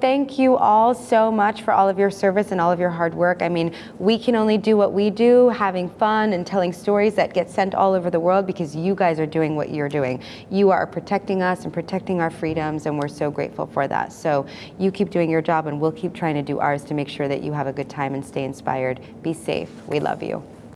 Thank you all so much for all of your service and all of your hard work. I mean, we can only do what we do, having fun and telling stories that get sent all over the world because you guys are doing what you're doing. You are protecting us and protecting our freedoms, and we're so grateful for that. So you keep doing your job, and we'll keep trying to do ours to make sure that you have a good time and stay inspired. Be safe. We love you.